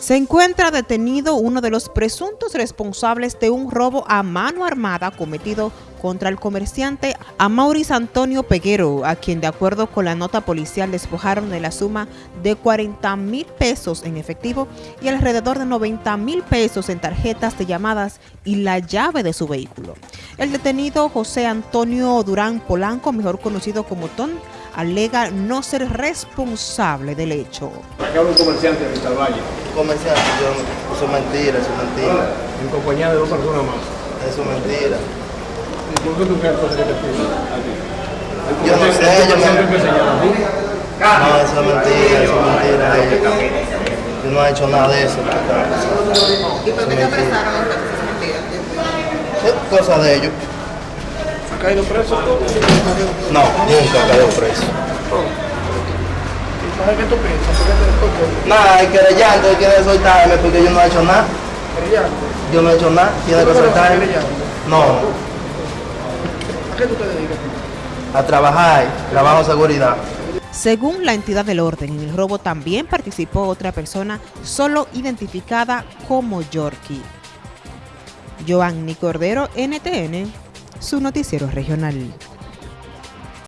Se encuentra detenido uno de los presuntos responsables de un robo a mano armada cometido contra el comerciante Amauris Antonio Peguero, a quien de acuerdo con la nota policial despojaron de la suma de 40 mil pesos en efectivo y alrededor de 90 mil pesos en tarjetas de llamadas y la llave de su vehículo. El detenido José Antonio Durán Polanco, mejor conocido como Ton, alega no ser responsable del hecho. ¿Para qué habla un comerciante de Vital Valle? Comerciante, yo, eso es mentira, eso es mentira, En compañía de dos personas más. eso es mentira. ¿Y por qué tú crees que te pide a ti? Yo no sé, ¿El yo me-? No, eso es mentira, eso es mentira. Yo no he hecho nada de eso. ¿Y por qué te apresaron entonces? Es mentira. Es cosa de ellos. ¿Ha caído preso tú? No, nunca cayó preso. ¿Y qué tú piensas? ¿Por qué te toco? Nada, hay que rellando, hay que soltarme porque yo no he hecho nada. Brillante. Yo no he hecho nada, tiene que ¿Tú no eres soltarme. No, ¿A qué tú te dedicas? a trabajar, trabajo seguridad. Según la entidad del orden, en el robo también participó otra persona solo identificada como Yorkie. Joanny Cordero, NTN, su noticiero regional.